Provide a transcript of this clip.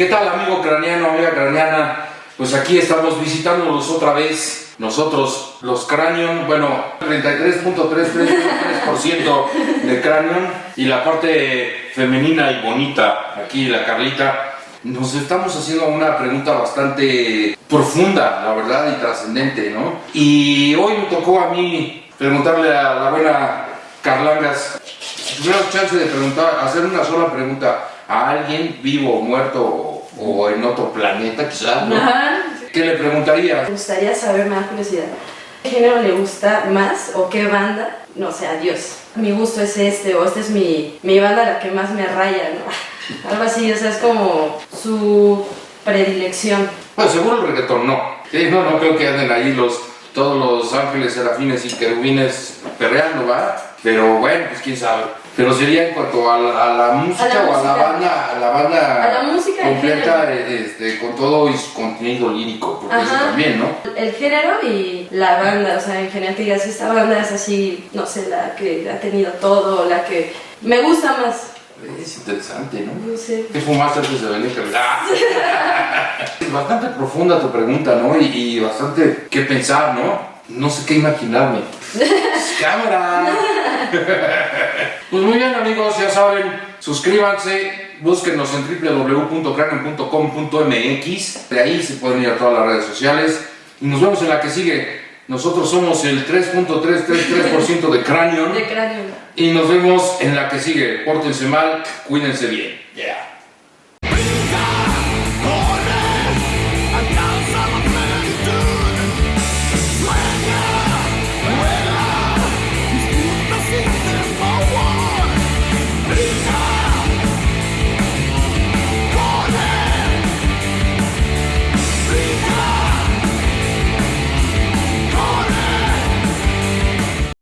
¿Qué tal amigo craneano, amiga craneana? Pues aquí estamos visitándolos otra vez. Nosotros, los Cranion, bueno, 33.333% de Cranion y la parte femenina y bonita, aquí la Carlita, nos estamos haciendo una pregunta bastante profunda, la verdad, y trascendente, ¿no? Y hoy me tocó a mí preguntarle a la buena Carlangas, si tuvieras chance de preguntar, hacer una sola pregunta a alguien vivo o muerto o, en otro planeta quizás, ¿no? ¿Qué le preguntaría? Me gustaría saber, más curiosidad, ¿qué género le gusta más o qué banda? No sé, adiós. Mi gusto es este o esta es mi, mi banda la que más me raya, ¿no? Algo así, o sea, es como su predilección. Pues seguro el reggaetón no. no, no creo que anden ahí los, todos los ángeles, serafines y querubines perreando, ¿va? Pero bueno, pues quién sabe. Pero sería en cuanto a la, música o a la banda, a la banda a la música completa, este, con todo y su contenido lírico, porque eso también, ¿no? El género y la banda, o sea, en general te digas, esta banda es así, no sé, la que ha tenido todo, la que me gusta más. Es interesante, ¿no? No sé. ¿Qué fumaste antes de venir? es bastante profunda tu pregunta, ¿no? Y, y bastante que pensar, ¿no? No sé qué imaginarme. ¡Cámara! pues muy bien amigos, ya saben, suscríbanse, búsquenos en www.cranen.com.mx, de ahí se pueden ir a todas las redes sociales y nos vemos en la que sigue. Nosotros somos el 3.333% de cráneo. De cráneo. Y nos vemos en la que sigue. Pórtense mal, cuídense bien. Yeah.